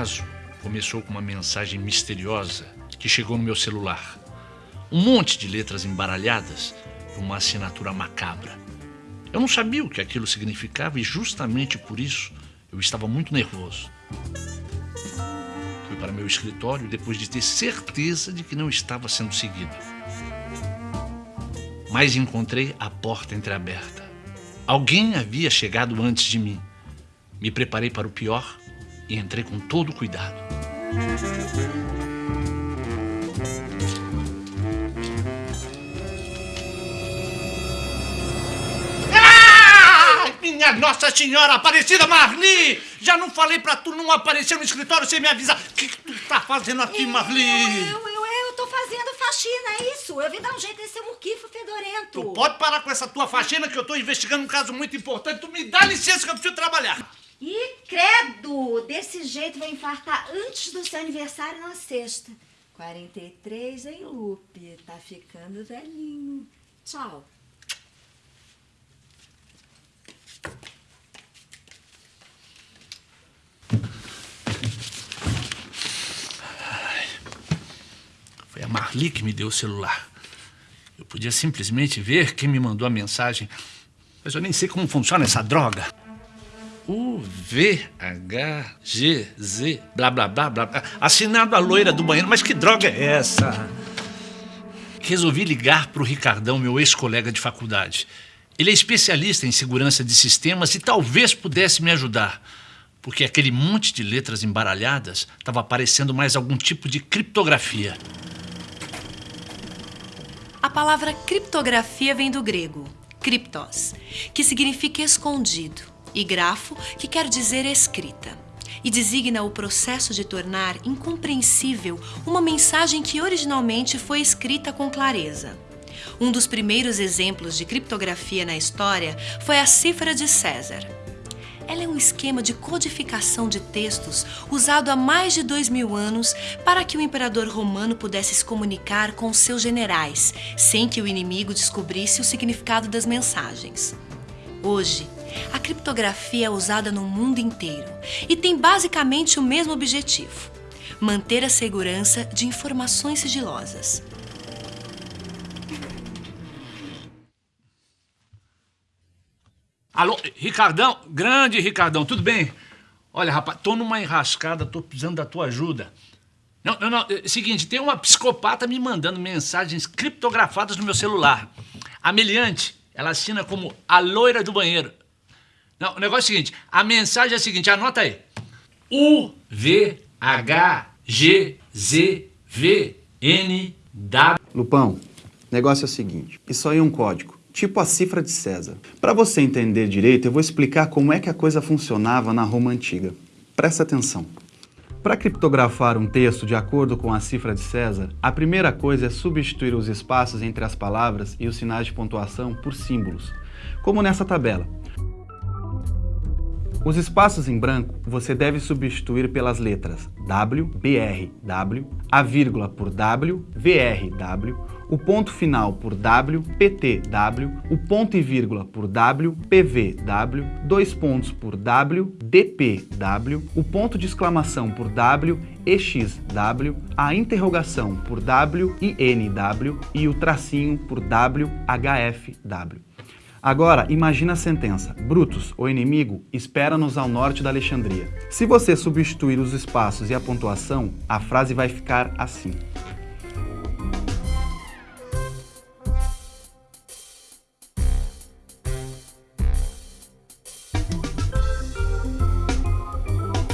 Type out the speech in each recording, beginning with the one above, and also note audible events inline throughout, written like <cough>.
caso começou com uma mensagem misteriosa que chegou no meu celular. Um monte de letras embaralhadas e uma assinatura macabra. Eu não sabia o que aquilo significava e justamente por isso eu estava muito nervoso. Fui para meu escritório depois de ter certeza de que não estava sendo seguido. Mas encontrei a porta entreaberta. Alguém havia chegado antes de mim. Me preparei para o pior e entrei com todo o cuidado. Minha Nossa Senhora Aparecida Marli! Já não falei pra tu não aparecer no escritório sem me avisar. O que, que tu tá fazendo aqui, Marli? Eu, eu, eu tô fazendo faxina, é isso. Eu vim dar um jeito nesse muquifo fedorento. Tu pode parar com essa tua faxina que eu tô investigando um caso muito importante. Tu me dá licença que eu preciso trabalhar. Ih, credo! Desse jeito vai infartar antes do seu aniversário na sexta. 43 em Lupe. Tá ficando velhinho. Tchau. Foi a Marli que me deu o celular. Eu podia simplesmente ver quem me mandou a mensagem, mas eu nem sei como funciona essa droga. U, V, H, G, Z, blá, blá, blá, blá. Assinado a loira do banheiro. Mas que droga é essa? Resolvi ligar para o Ricardão, meu ex-colega de faculdade. Ele é especialista em segurança de sistemas e talvez pudesse me ajudar. Porque aquele monte de letras embaralhadas estava parecendo mais algum tipo de criptografia. A palavra criptografia vem do grego, kryptos, que significa escondido, e grafo, que quer dizer escrita, e designa o processo de tornar incompreensível uma mensagem que originalmente foi escrita com clareza. Um dos primeiros exemplos de criptografia na história foi a cifra de César. Ela é um esquema de codificação de textos usado há mais de dois mil anos para que o imperador romano pudesse se comunicar com seus generais, sem que o inimigo descobrisse o significado das mensagens. Hoje, a criptografia é usada no mundo inteiro e tem basicamente o mesmo objetivo: manter a segurança de informações sigilosas. Alô, Ricardão? Grande Ricardão, tudo bem? Olha, rapaz, tô numa enrascada, tô precisando da tua ajuda. Não, não, não, é seguinte, tem uma psicopata me mandando mensagens criptografadas no meu celular. A Meliante, ela assina como a loira do banheiro. Não, o negócio é o seguinte, a mensagem é a seguinte, anota aí. U, V, H, G, Z, V, N, W. Lupão, negócio é o seguinte, isso aí é um código, tipo a cifra de César. Para você entender direito, eu vou explicar como é que a coisa funcionava na Roma Antiga. Presta atenção. Para criptografar um texto de acordo com a cifra de César, a primeira coisa é substituir os espaços entre as palavras e os sinais de pontuação por símbolos, como nessa tabela. Os espaços em branco você deve substituir pelas letras W, BR, W, a vírgula por W, VR, W, o ponto final por W, PT, W, o ponto e vírgula por W, PV, W, dois pontos por W, DP, W, o ponto de exclamação por W, EX, W, a interrogação por W e NW e o tracinho por W, HF, W. Agora, imagina a sentença. Brutus, o inimigo, espera-nos ao norte da Alexandria. Se você substituir os espaços e a pontuação, a frase vai ficar assim.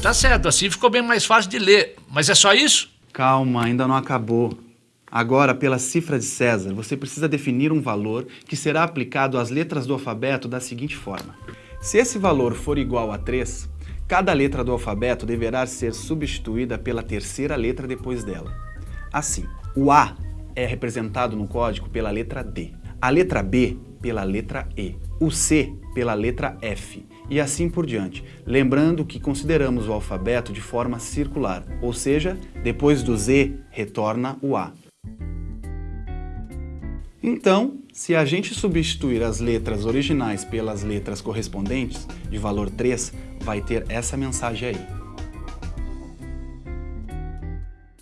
Tá certo, assim ficou bem mais fácil de ler. Mas é só isso? Calma, ainda não acabou. Agora, pela cifra de César, você precisa definir um valor que será aplicado às letras do alfabeto da seguinte forma. Se esse valor for igual a 3, cada letra do alfabeto deverá ser substituída pela terceira letra depois dela. Assim, o A é representado no código pela letra D, a letra B pela letra E, o C pela letra F e assim por diante. Lembrando que consideramos o alfabeto de forma circular, ou seja, depois do Z retorna o A. Então, se a gente substituir as letras originais pelas letras correspondentes, de valor 3, vai ter essa mensagem aí.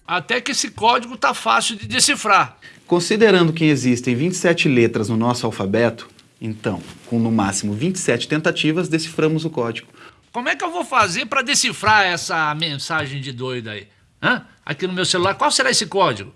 Até que esse código tá fácil de decifrar. Considerando que existem 27 letras no nosso alfabeto, então, com no máximo 27 tentativas, deciframos o código. Como é que eu vou fazer para decifrar essa mensagem de doido aí? Hã? Aqui no meu celular, qual será esse código?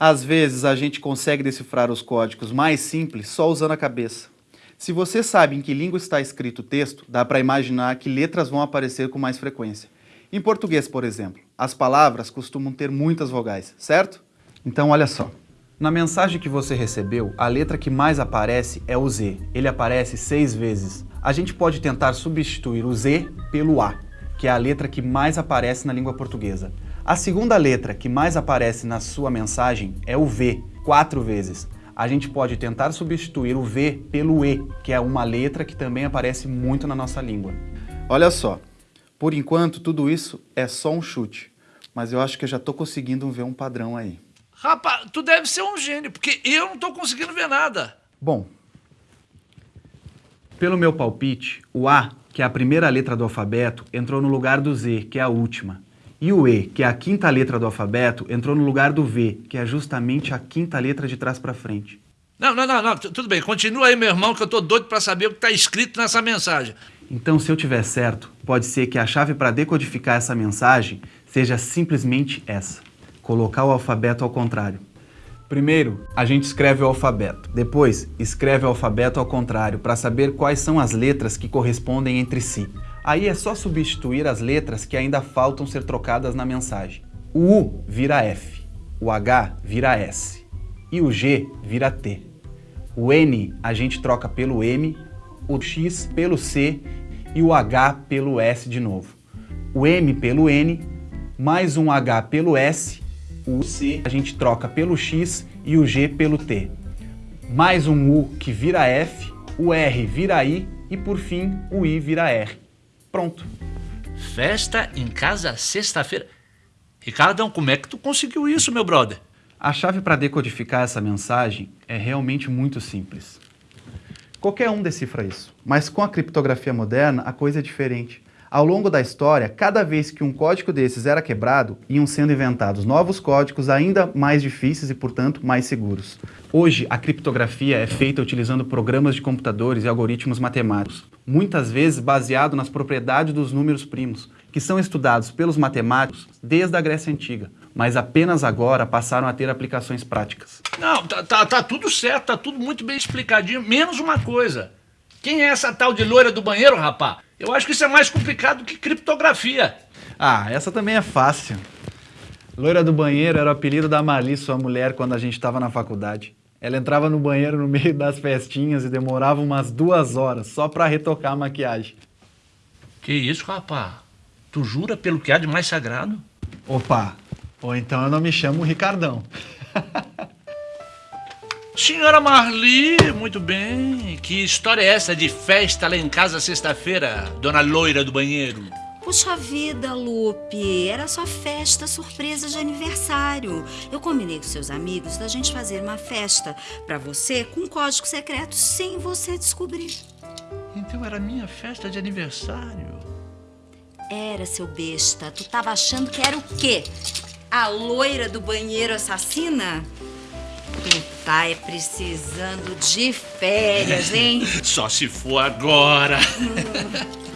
Às vezes a gente consegue decifrar os códigos mais simples só usando a cabeça. Se você sabe em que língua está escrito o texto, dá para imaginar que letras vão aparecer com mais frequência. Em português, por exemplo, as palavras costumam ter muitas vogais, certo? Então olha só. Na mensagem que você recebeu, a letra que mais aparece é o Z. Ele aparece seis vezes. A gente pode tentar substituir o Z pelo A, que é a letra que mais aparece na língua portuguesa. A segunda letra que mais aparece na sua mensagem é o V, quatro vezes. A gente pode tentar substituir o V pelo E, que é uma letra que também aparece muito na nossa língua. Olha só, por enquanto tudo isso é só um chute, mas eu acho que eu já estou conseguindo ver um padrão aí. Rapaz, tu deve ser um gênio, porque eu não tô conseguindo ver nada. Bom, pelo meu palpite, o A, que é a primeira letra do alfabeto, entrou no lugar do Z, que é a última. E o E, que é a quinta letra do alfabeto, entrou no lugar do V, que é justamente a quinta letra de trás para frente. Não, não, não, não, tudo bem. Continua aí, meu irmão, que eu tô doido para saber o que tá escrito nessa mensagem. Então, se eu tiver certo, pode ser que a chave para decodificar essa mensagem seja simplesmente essa: colocar o alfabeto ao contrário. Primeiro, a gente escreve o alfabeto. Depois, escreve o alfabeto ao contrário para saber quais são as letras que correspondem entre si. Aí é só substituir as letras que ainda faltam ser trocadas na mensagem. O U vira F, o H vira S e o G vira T. O N a gente troca pelo M, o X pelo C e o H pelo S de novo. O M pelo N, mais um H pelo S o C a gente troca pelo X e o G pelo T. Mais um U que vira F, o R vira I e por fim o I vira R. Pronto. Festa em casa sexta-feira. Ricardão, como é que tu conseguiu isso, meu brother? A chave para decodificar essa mensagem é realmente muito simples. Qualquer um decifra isso, mas com a criptografia moderna a coisa é diferente. Ao longo da história, cada vez que um código desses era quebrado, iam sendo inventados novos códigos ainda mais difíceis e, portanto, mais seguros. Hoje, a criptografia é feita utilizando programas de computadores e algoritmos matemáticos, muitas vezes baseado nas propriedades dos números primos, que são estudados pelos matemáticos desde a Grécia Antiga, mas apenas agora passaram a ter aplicações práticas. Não, tá, tá, tá tudo certo, tá tudo muito bem explicadinho, menos uma coisa. Quem é essa tal de loira do banheiro, rapá? Eu acho que isso é mais complicado que criptografia. Ah, essa também é fácil. Loira do banheiro era o apelido da Marli, sua mulher, quando a gente estava na faculdade. Ela entrava no banheiro no meio das festinhas e demorava umas duas horas só para retocar a maquiagem. Que isso, rapá? Tu jura pelo que há de mais sagrado? Opa, ou então eu não me chamo Ricardão. <laughs> Senhora Marli, muito bem. Que história é essa de festa lá em casa sexta-feira, dona loira do banheiro? Puxa vida, Lupe, era só festa surpresa de aniversário. Eu combinei com seus amigos da gente fazer uma festa para você com um código secreto sem você descobrir. Então era minha festa de aniversário. Era, seu besta. Tu tava achando que era o quê? A loira do banheiro assassina? Tu tá é precisando de férias, hein? <laughs> Só se for agora. <laughs>